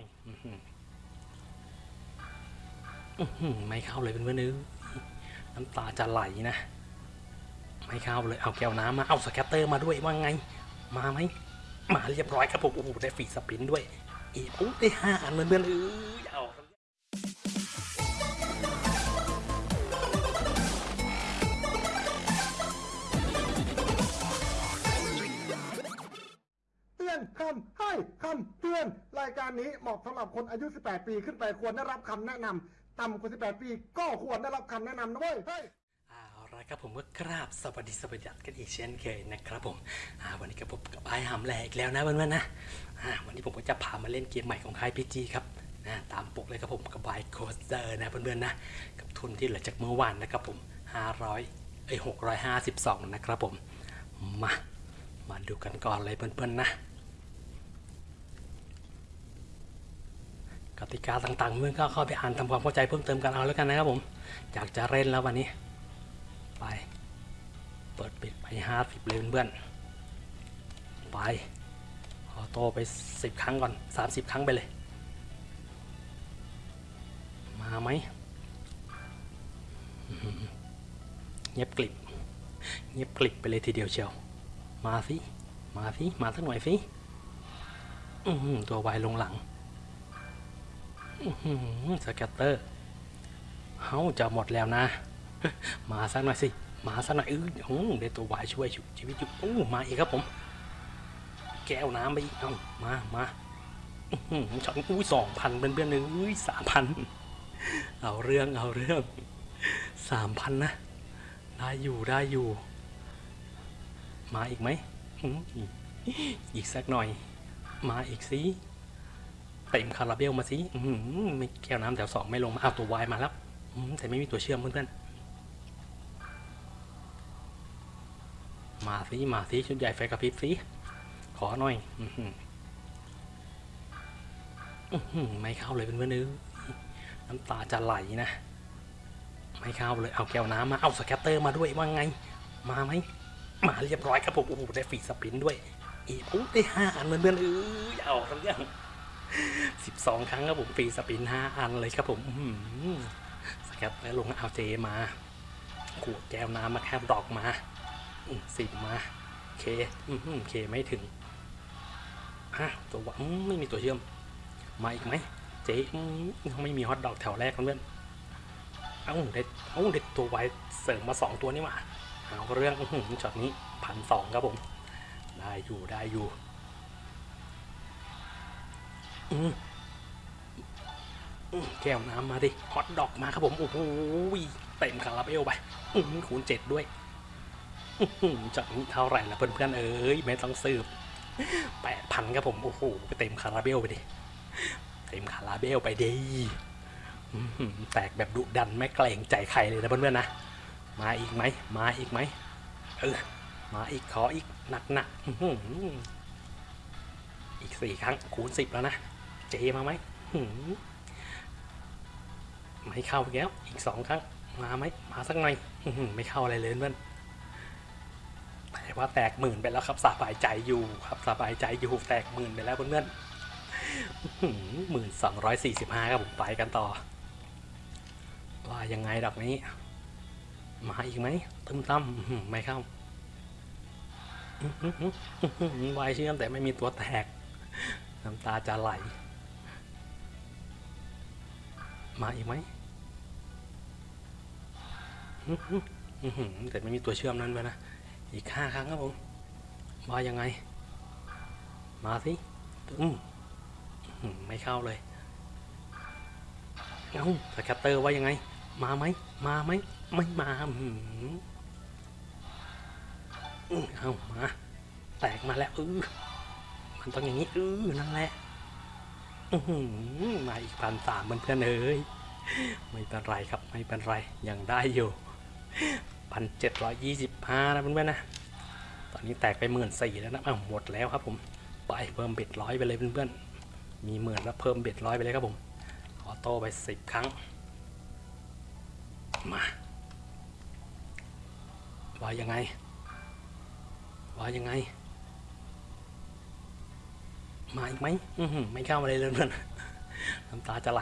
อยไม่เข้าเลยเพื่อนๆเอ้ยน้ำตาจะไหลนะ ไม่เข้าเลยเอาแก้วน้ำมาเอา scatter มาด้วยว่าไง มาไหมมาเรียบร้อยครับผมโอ้โหได้ free spin ด้วยอีกโอ้ได้ห้าอันเพื่อนๆเอ้ยเอา คำให้คำเตือน รายการนี้เหมาะสำหรับคนอายุ 18 ปีขึ้นไปควรได้รับคำแนะนำต่ำกว่า 18 ปีก็ควรได้รับคำแนะนำนะเว้ยเฮ้ยเอาละครับผมก็กราบสวัสดีสวัสดีกันอีกเช่นเคยนะครับผมวันนี้ก็พบกับไอ้หำแหลกแล้วนะเพื่อนๆนะอ่าวันนี้ผมก็จะพามาเล่นเกมใหม่ของค่าย PG ครับนะตามปกติเลยครับผมกับ Wild Coaster นะเพื่อนๆนะกับทุนที่เหลือจากเมื่อวานนะครับผม 500เอ้ย652 นะครับผมมามาดูกันก่อนเลยเพื่อนๆนะ กติกาต่างๆเพื่อนก็เข้าไปอ่านทำความเข้าใจเพิ่มเติมกันเอาแล้วกันนะครับผม อยากจะเล่นแล้ววันนี้ ไป เปิดปิดไปห้าสิบเลยเพื่อนๆไปออโต้ไปสิบครั้งก่อนสามสิบครั้งไปเลย มาไหมเงียบกลิบเงียบกลิบไปเลยทีเดียวเชียว มาสิ มาสิ มาสักหน่อยสิตัววายลงหลัง สแกตเตอร์เฮ้าจะหมดแล้วนะ มาสักหน่อยสิ มาสักหน่อยเออโอ้ได้ตัววายช่วยชุชีวิตอยู่โอ้มาอีกครับผม แก้วน้ำไปอีกเอามามาอื้อหือช็อตอุ้ยสองพันเป็นเพื่อนๆเลยอุ้ยสามพันเอาเรื่องเอาเรื่องสามพันนะ ได้อยู่ได้อยู่ มาอีกไหมอื้อหืออีกสักหน่อย มาอีกสิ เต็มคาราเบลมาสิไม่แก้วน้ำแถวสองไม่ลงมาเอาตัววายมาแล้วแต่ไม่มีตัวเชื่อมเพื่อนๆมาสิมาสิชุดใหญ่ไฟกระพริบสิขอหน่อยไม่เข้าเลยเพื่อนๆเอ้ยน้ำตาจะไหลนะ ไม่เข้าเลยเอาแก้วน้ำมาเอา scatter มาด้วยว่าไง มาไหมมาเรียบร้อยครับผมโอ้โหได้ free spin ด้วยอีกโอ้ได้ห้าอันเพื่อนๆเอ้ยเอาทั้งเรื่อง สิบสองครั้งครับผม free spin ห้าอันเลยครับผมอื้อหือ scat แล้วลงเอาเจมาขวดแก้วน้ำมาแคบดอกมาสิบมาเคอืมเคไม่ถึงฮะตัววะอืมไม่มีตัวเชื่อม มาอีกไหมเจ๊อืมไม่มีฮอตดอกแถวแรกเพื่อนเอ้าเด็ดเอ้าเด็ดตัวไว้เสริมมาสองตัวนี่หว่าเอาเรื่องอื้อหือช็อตนี้พันสองครับผม ได้อยู่ได้อยู่ แก้วน้ำมาดิฮอตดอกมาครับผมโอ้โหเต็มคาราเบลไปคูณเจ็ดด้วยจากนี้เท่าไหร่ละเพื่อนๆเอ้ยไม่ต้องสืบแปดพันครับผม โอ้โหไปเต็มคาราเบลไปดิ เต็มคาราเบลไปดิแตกแบบดุดันไม่เกรงใจใครเลยนะเพื่อนๆนะ มาอีกไหม มาอีกไหมเออมาอีกขออีกหนักหนักๆอีกสี่ครั้งคูณสิบแล้วนะ เจมาไหมไม่เข้าแล้วอีกสองครั้งมาไหมมาสักหน่อยไม่เข้าอะไรเลยเพื่อนแต่ว่าแตกหมื่นไปแล้วครับสบายใจอยู่ครับสบายใจอยู่แตกหมื่นไปแล้วเพื่อนหมื่นสองร้อยสี่สิบห้าครับผมไปกันต่อว่ายังไงดอกนี้ มาอีกไหมตึมตั้มไม่เข้าวายเชื่อมแต่ไม่มีตัวแตก น้ำตาจะไหล มาอีกไหมแต่ไม่มีตัวเชื่อมนั้นไปนะ อีกห้าครั้งครับผม มายังไง มาสิอืมไม่เข้าเลย เอ้าสแคตเตอร์ว่ายังไง มาไหม มาไหม ไม่มาอืมอืมเอ้ามา แตกมาแล้วเออมันต้องอย่างนี้เออนั่นแหละ มาอีกพันสามเพื่อนเอ้ยไม่เป็นไรครับไม่เป็นไรยังได้อยู่พันเจ็ดร้อยยี่สิบห้านะเพื่อนๆนะ ตอนนี้แตกไปหมื่นสี่แล้วนะอ้าวหมดแล้วครับผมไปเพิ่มเบ็ดร้อยไปเลยเพื่อนๆมีหมื่นแล้วเพิ่มเบ็ดร้อยไปเลยครับผมออโต้ไปสิบครั้ง มาว่ายังไงว่ายังไง มาอีกไหมไม่เข้ามาเลยเพื่อนน้ำตาจะไหล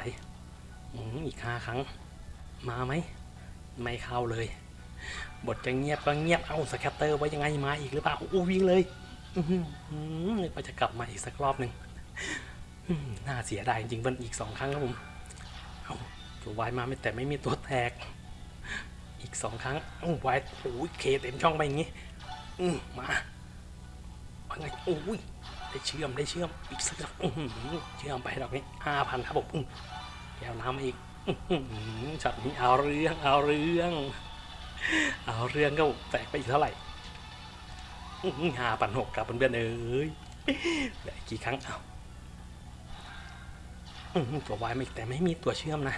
อีกห้าครั้ง มาไหม ไม่เข้าเลย บทจะเงียบก็เงียบ เอาสแคตเตอร์ไว้ยังไงมาอีกหรือเปล่าอู้วิ่งเลยอื้อหืออื้อนึกว่าจะกลับมาอีกสักรอบหนึ่งน่าเสียดายจริงเพื่อนอีกสองครั้งครับผม เอาตัววายมาไม่แต่ไม่มีตัวแตก อีกสองครั้งโอ้วายโอ้ยเคเต็มช่องไปอย่างงี้ อืมมาว่าไงโอ้ย ได้เชื่อมได้เชื่อมอีกสักดอกอื้อหือเชื่อมไปดอกนี้ห้าพันครับผมแก้วน้ำมาอีกอื้อหือช็อตนี้เอาเรื่องเอาเรื่อง เอาเรื่องก็แตกไปอีกเท่าไหร่ห้าพันหกครับเพื่อนๆเอ้ยเหลือกกี่ครั้งเอาตัววายไม่แต่ไม่มีตัวเชื่อมนะ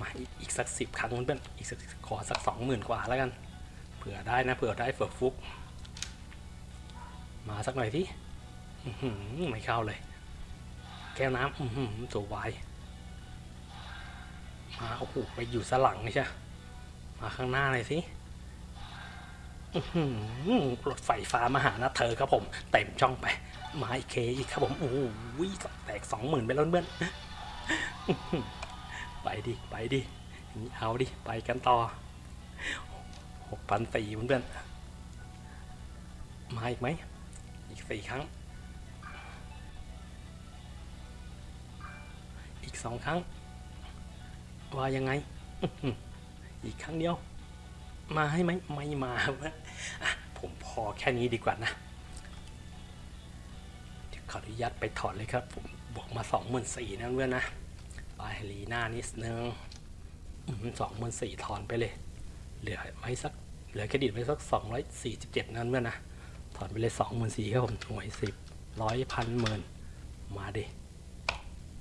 มาอีกอีกสักสิบครั้งเพื่อนๆอีกสักขอสักสองหมื่นกว่าแล้วกัน เผื่อได้นะเผื่อได้เผื่อฟุก มาสักหน่อยที่ ไม่เข้าเลย แก้วน้ำอื้อหือตัวยมาโอ้โหไปอยู่สลังใช่มาข้างหน้าเลยสิรถไฟฟ้ามาหานะเธอครับผม เต็มช่องไป มาอีกเคอีกครับผมโอ้โหแตกสองหมื่นไปแล้วเพื่อนไปดิไปดิเอาดิไปกันต่อหกพันสี่เพื่อนมาอีกไหมอีกสี่ครั้ง สองครั้ง ว่ายังไง อีกครั้งเดียว มาให้ไหมไม่มาผมพอแค่นี้ดีกว่านะเดี๋ยวขออนุญาตไปถอดเลยครับผมบวกมาสองหมื่นสี่นะเพื่อนนะไปลีหน้านิดนึงสองหมื่นสี่ถอนไปเลย เหลือไว้สักเหลือเครดิตไว้สักสองร้อยสี่สิบเจ็ดนั่นเพื่อนนะถอนไปเลยสองหมื่นสี่ครับผมหน่วยสิบร้อยพันหมื่นมาดิ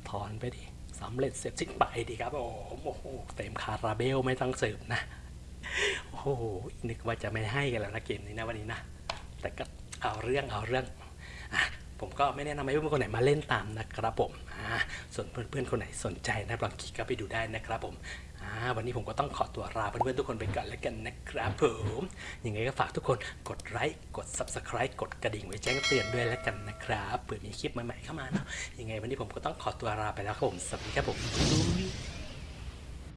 ถอนไปดิ สำเร็จเสร็จสิ้นไปดีครับโอ้โหเต็มคาราเบลไม่ต้องสืบนะโอ้โหนึกว่าจะไม่ให้กันแล้วนะเกมนี้นะวันนี้นะแต่ก็เอาเรื่องเอาเรื่องอผมก็ไม่แนะนำให้เพื่อนคนไหนมาเล่นตามนะครับผมส่วนเพื่อนๆคนไหนสนใจนะลองคลิกก็ไปดูได้นะครับผม วันนี้ผมก็ต้องขอตัวลาเพื่อนๆทุกคนไปก่อนแล้วกันนะครับผมยังไงก็ฝากทุกคนกดไลค์กด subscribe กดกระดิ่งไว้แจ้งเตือนด้วยแล้วกันนะครับเผื่อมีคลิปใหม่ๆเข้ามาเนาะยังไงวันนี้ผมก็ต้องขอตัวลาไปแล้วครับผมสวัสดีครับผม